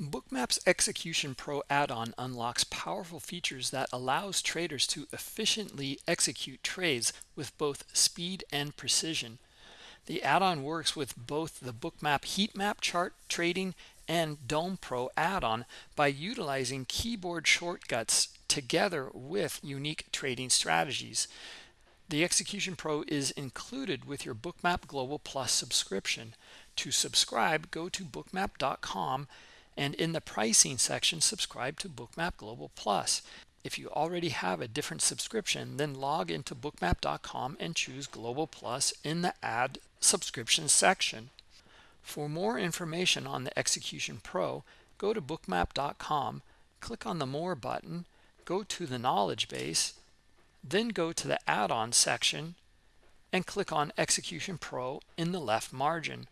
Bookmap's Execution Pro add-on unlocks powerful features that allows traders to efficiently execute trades with both speed and precision. The add-on works with both the Bookmap heat map chart trading and DOM Pro add-on by utilizing keyboard shortcuts together with unique trading strategies. The Execution Pro is included with your Bookmap Global Plus subscription. To subscribe, go to bookmap.com and in the pricing section subscribe to bookmap global plus. If you already have a different subscription then log into bookmap.com and choose global plus in the add subscription section. For more information on the execution pro go to bookmap.com click on the more button go to the knowledge base then go to the add-on section and click on execution pro in the left margin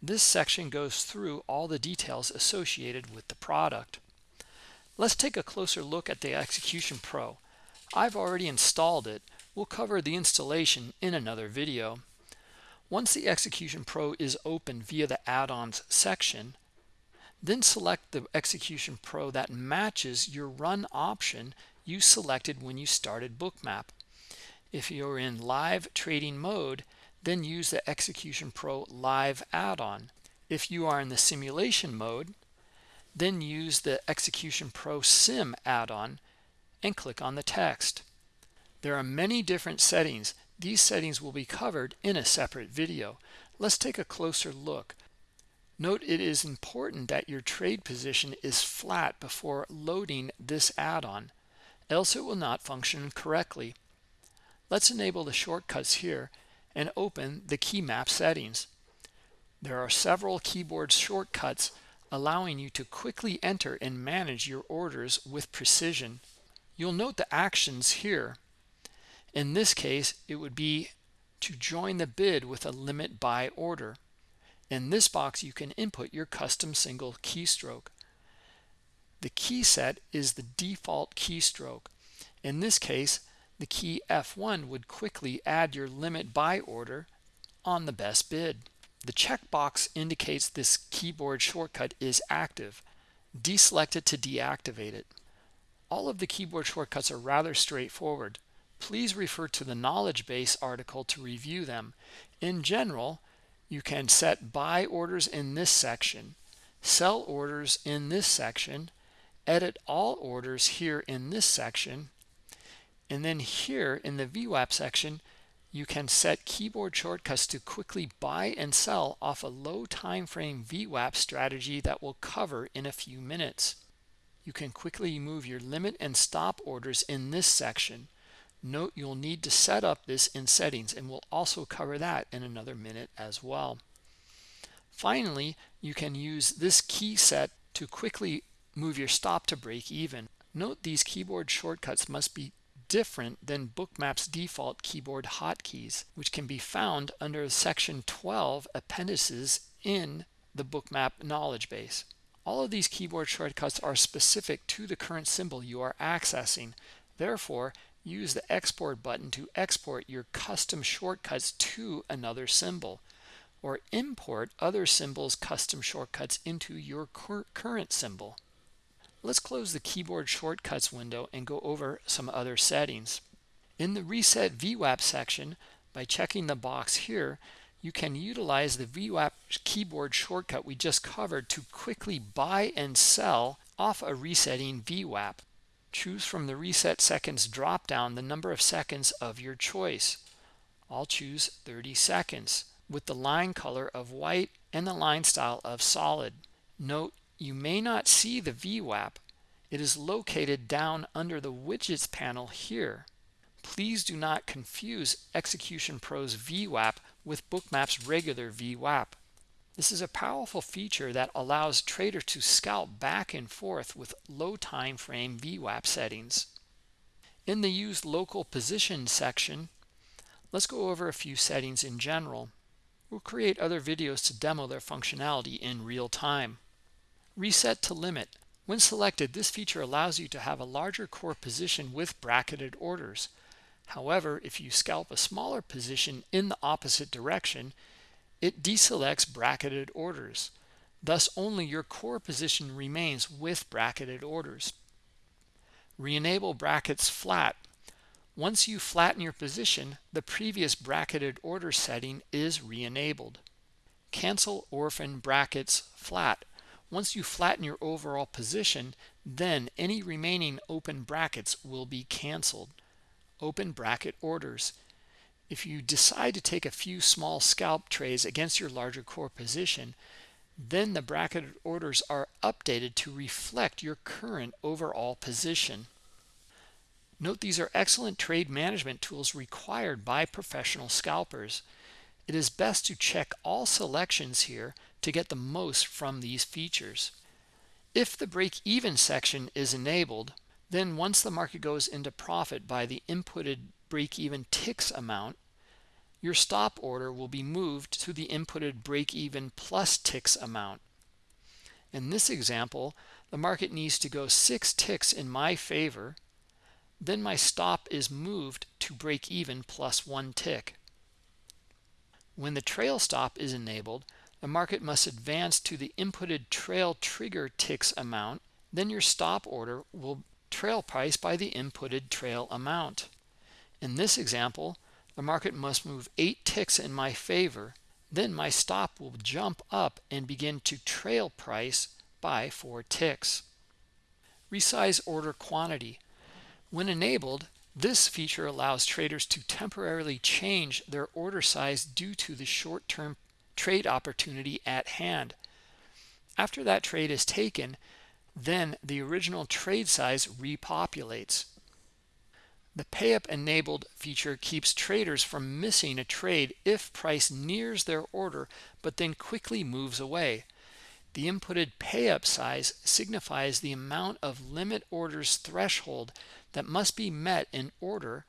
this section goes through all the details associated with the product. Let's take a closer look at the Execution Pro. I've already installed it. We'll cover the installation in another video. Once the Execution Pro is open via the add-ons section, then select the Execution Pro that matches your run option you selected when you started Bookmap. If you're in live trading mode, then use the Execution Pro Live add-on. If you are in the simulation mode, then use the Execution Pro Sim add-on and click on the text. There are many different settings. These settings will be covered in a separate video. Let's take a closer look. Note it is important that your trade position is flat before loading this add-on, else it will not function correctly. Let's enable the shortcuts here and open the key map settings. There are several keyboard shortcuts allowing you to quickly enter and manage your orders with precision. You'll note the actions here. In this case, it would be to join the bid with a limit buy order. In this box, you can input your custom single keystroke. The key set is the default keystroke. In this case, the key F1 would quickly add your limit buy order on the best bid. The checkbox indicates this keyboard shortcut is active. Deselect it to deactivate it. All of the keyboard shortcuts are rather straightforward. Please refer to the knowledge base article to review them. In general, you can set buy orders in this section, sell orders in this section, edit all orders here in this section, and then here in the VWAP section, you can set keyboard shortcuts to quickly buy and sell off a low time frame VWAP strategy that we'll cover in a few minutes. You can quickly move your limit and stop orders in this section. Note you'll need to set up this in settings and we'll also cover that in another minute as well. Finally, you can use this key set to quickly move your stop to break even. Note these keyboard shortcuts must be different than Bookmap's default keyboard hotkeys, which can be found under section 12 appendices in the Bookmap knowledge base. All of these keyboard shortcuts are specific to the current symbol you are accessing. Therefore, use the export button to export your custom shortcuts to another symbol or import other symbols custom shortcuts into your current symbol. Let's close the keyboard shortcuts window and go over some other settings. In the Reset VWAP section, by checking the box here, you can utilize the VWAP keyboard shortcut we just covered to quickly buy and sell off a resetting VWAP. Choose from the Reset Seconds drop-down the number of seconds of your choice. I'll choose 30 seconds with the line color of white and the line style of solid. Note you may not see the VWAP. It is located down under the widgets panel here. Please do not confuse Execution Pro's VWAP with Bookmap's regular VWAP. This is a powerful feature that allows traders to scalp back and forth with low time frame VWAP settings. In the Use Local Position section, let's go over a few settings in general. We'll create other videos to demo their functionality in real time. Reset to limit. When selected, this feature allows you to have a larger core position with bracketed orders. However, if you scalp a smaller position in the opposite direction, it deselects bracketed orders. Thus only your core position remains with bracketed orders. Re-enable brackets flat. Once you flatten your position, the previous bracketed order setting is re-enabled. Cancel orphan brackets flat. Once you flatten your overall position, then any remaining open brackets will be canceled. Open bracket orders. If you decide to take a few small scalp trades against your larger core position, then the bracketed orders are updated to reflect your current overall position. Note these are excellent trade management tools required by professional scalpers. It is best to check all selections here to get the most from these features. If the break-even section is enabled, then once the market goes into profit by the inputted break-even ticks amount, your stop order will be moved to the inputted break-even plus ticks amount. In this example, the market needs to go six ticks in my favor, then my stop is moved to break even plus one tick. When the trail stop is enabled, the market must advance to the inputted trail trigger ticks amount, then your stop order will trail price by the inputted trail amount. In this example, the market must move 8 ticks in my favor, then my stop will jump up and begin to trail price by 4 ticks. Resize order quantity. When enabled, this feature allows traders to temporarily change their order size due to the short-term trade opportunity at hand. After that trade is taken, then the original trade size repopulates. The PayUp enabled feature keeps traders from missing a trade if price nears their order but then quickly moves away. The inputted PayUp size signifies the amount of limit orders threshold that must be met in order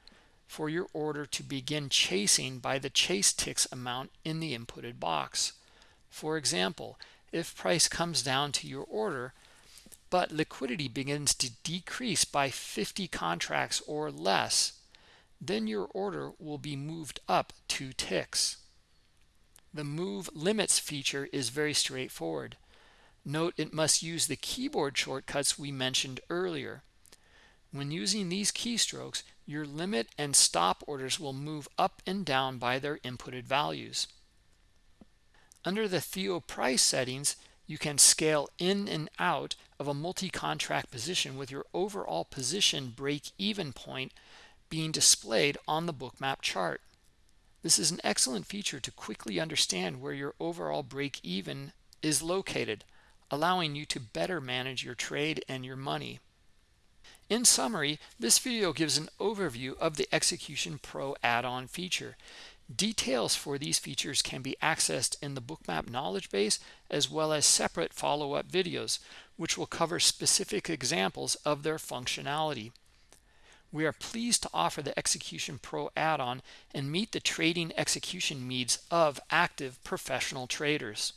for your order to begin chasing by the chase ticks amount in the inputted box. For example, if price comes down to your order, but liquidity begins to decrease by 50 contracts or less, then your order will be moved up two ticks. The move limits feature is very straightforward. Note it must use the keyboard shortcuts we mentioned earlier. When using these keystrokes, your limit and stop orders will move up and down by their inputted values. Under the Theo price settings, you can scale in and out of a multi-contract position with your overall position break-even point being displayed on the bookmap chart. This is an excellent feature to quickly understand where your overall break-even is located, allowing you to better manage your trade and your money. In summary, this video gives an overview of the Execution Pro add-on feature. Details for these features can be accessed in the Bookmap knowledge base as well as separate follow-up videos, which will cover specific examples of their functionality. We are pleased to offer the Execution Pro add-on and meet the trading execution needs of active professional traders.